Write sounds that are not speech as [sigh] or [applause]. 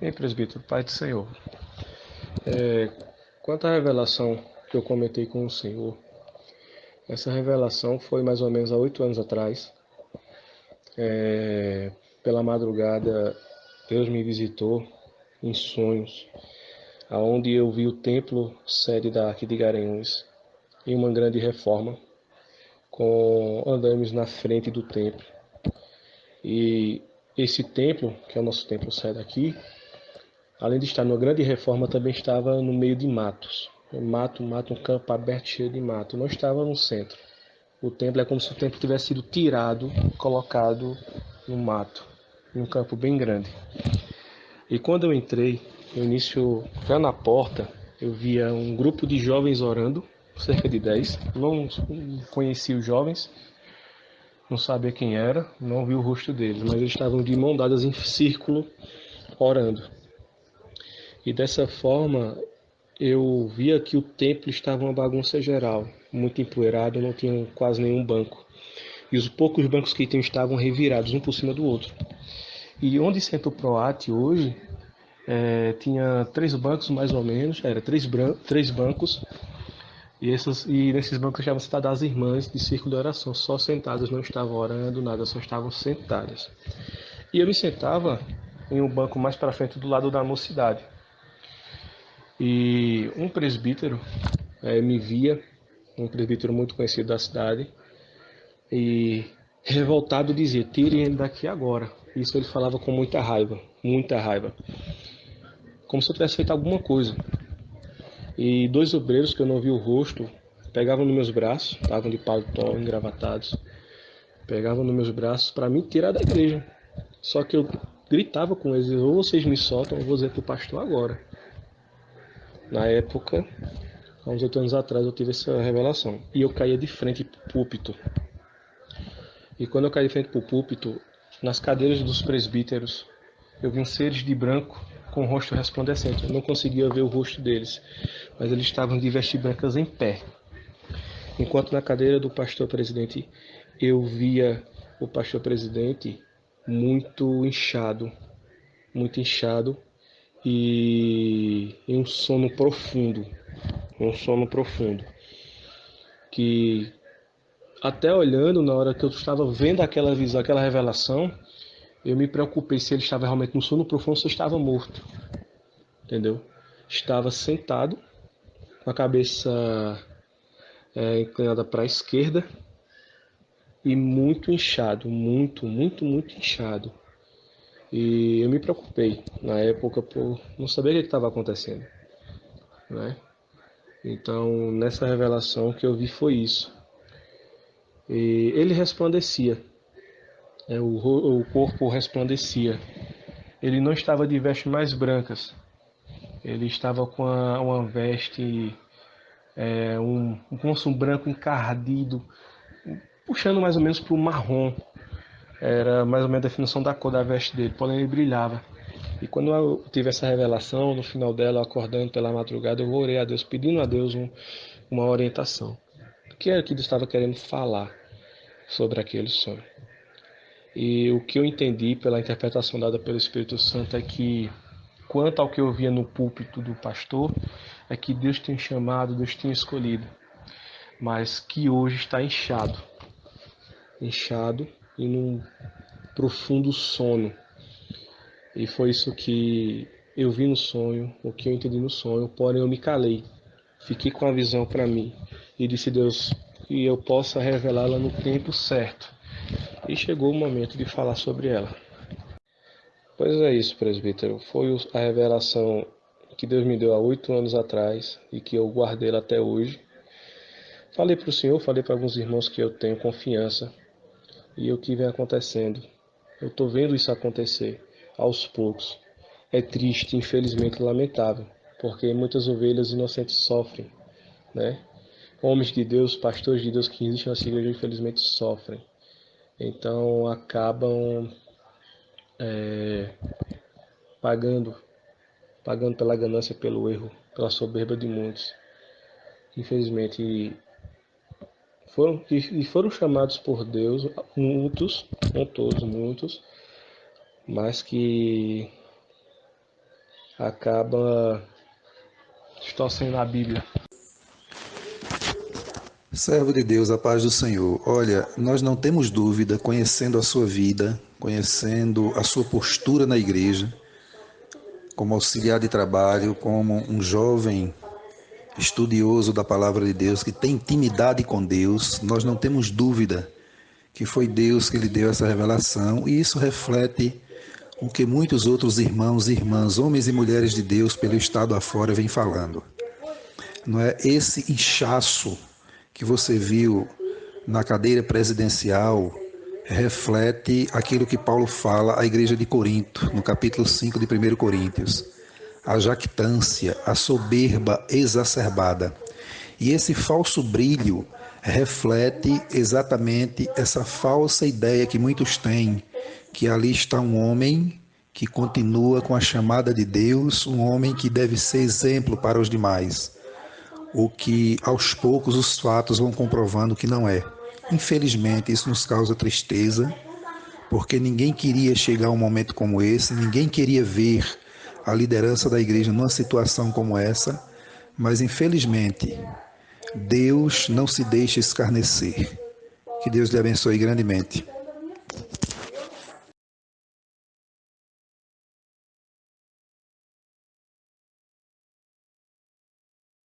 Ei, presbítero, Pai do Senhor. É, quanto à revelação que eu comentei com o Senhor, essa revelação foi mais ou menos há oito anos atrás. É, pela madrugada, Deus me visitou em sonhos, aonde eu vi o templo sede da Arque de Garanhuns em uma grande reforma, com andames na frente do templo. E esse templo, que é o nosso templo sede aqui, além de estar numa grande reforma, também estava no meio de matos. Mato, mato, um campo aberto cheio de mato. Não estava no centro. O templo é como se o templo tivesse sido tirado, colocado no mato, em um campo bem grande. E quando eu entrei, no início, já na porta, eu via um grupo de jovens orando, [laughs] cerca de 10. Não conhecia os jovens, não sabia quem era, não vi o rosto deles, mas eles estavam de mão dadas em círculo orando. E dessa forma eu via que o templo estava uma bagunça geral, muito empoeirado, não tinha quase nenhum banco. E os poucos bancos que tinham estavam revirados, um por cima do outro. E onde senta o Proat hoje, é, tinha três bancos mais ou menos, era três, três bancos, e, essas, e nesses bancos estavam sentadas as irmãs de círculo de oração, só sentadas, não estavam orando, nada, só estavam sentadas. E eu me sentava em um banco mais para frente do lado da mocidade. E um presbítero é, me via, um presbítero muito conhecido da cidade, e revoltado dizia: tirem ele daqui agora. Isso ele falava com muita raiva, muita raiva. Como se eu tivesse feito alguma coisa. E dois obreiros que eu não vi o rosto pegavam nos meus braços, estavam de paletó, engravatados, pegavam nos meus braços para me tirar da igreja. Só que eu gritava com eles: ou vocês me soltam, ou vou dizer para o pastor agora. Na época, há uns oito anos atrás, eu tive essa revelação. E eu caía de frente para o púlpito. E quando eu caí de frente para o púlpito, nas cadeiras dos presbíteros, eu vi seres de branco com o rosto resplandecente. Eu não conseguia ver o rosto deles, mas eles estavam de vestes brancas em pé. Enquanto na cadeira do pastor presidente, eu via o pastor presidente muito inchado, muito inchado, e em um sono profundo, um sono profundo, que até olhando na hora que eu estava vendo aquela visão, aquela revelação, eu me preocupei se ele estava realmente no sono profundo se estava morto, entendeu? Estava sentado, com a cabeça é, inclinada para a esquerda e muito inchado, muito, muito, muito inchado. E eu me preocupei na época por não saber o que estava acontecendo. Né? Então, nessa revelação que eu vi foi isso. E ele resplandecia, é, o, o corpo resplandecia. Ele não estava de vestes mais brancas, ele estava com a, uma veste, é, um, um branco encardido, puxando mais ou menos para o marrom, era mais ou menos a definição da cor da veste dele, porém ele brilhava. E quando eu tive essa revelação, no final dela, acordando pela madrugada, eu orei a Deus, pedindo a Deus um, uma orientação. O que era que Deus estava querendo falar sobre aquele sonho? E o que eu entendi pela interpretação dada pelo Espírito Santo é que, quanto ao que eu via no púlpito do pastor, é que Deus tinha chamado, Deus tinha escolhido, mas que hoje está inchado inchado e num profundo sono. E foi isso que eu vi no sonho, o que eu entendi no sonho, porém eu me calei. Fiquei com a visão para mim e disse Deus que eu possa revelá-la no tempo certo. E chegou o momento de falar sobre ela. Pois é isso, presbítero. Foi a revelação que Deus me deu há oito anos atrás e que eu guardei até hoje. Falei para o Senhor, falei para alguns irmãos que eu tenho confiança e o que vem acontecendo. Eu estou vendo isso acontecer aos poucos. É triste, infelizmente lamentável, porque muitas ovelhas inocentes sofrem, né? Homens de Deus, pastores de Deus que existem nessa igreja, infelizmente sofrem. Então acabam é, pagando, pagando pela ganância, pelo erro, pela soberba de muitos. Infelizmente foram, e foram chamados por Deus, muitos, não todos, muitos, mas que acaba distorcendo a Bíblia. Servo de Deus, a paz do Senhor. Olha, nós não temos dúvida, conhecendo a sua vida, conhecendo a sua postura na igreja, como auxiliar de trabalho, como um jovem estudioso da palavra de Deus, que tem intimidade com Deus, nós não temos dúvida que foi Deus que lhe deu essa revelação, e isso reflete o que muitos outros irmãos e irmãs, homens e mulheres de Deus pelo estado afora vêm falando. Não é esse inchaço que você viu na cadeira presidencial reflete aquilo que Paulo fala à igreja de Corinto, no capítulo 5 de 1 Coríntios. A jactância, a soberba exacerbada. E esse falso brilho reflete exatamente essa falsa ideia que muitos têm, que ali está um homem que continua com a chamada de Deus, um homem que deve ser exemplo para os demais o que aos poucos os fatos vão comprovando que não é. Infelizmente, isso nos causa tristeza, porque ninguém queria chegar a um momento como esse, ninguém queria ver a liderança da igreja numa situação como essa, mas infelizmente, Deus não se deixa escarnecer. Que Deus lhe abençoe grandemente.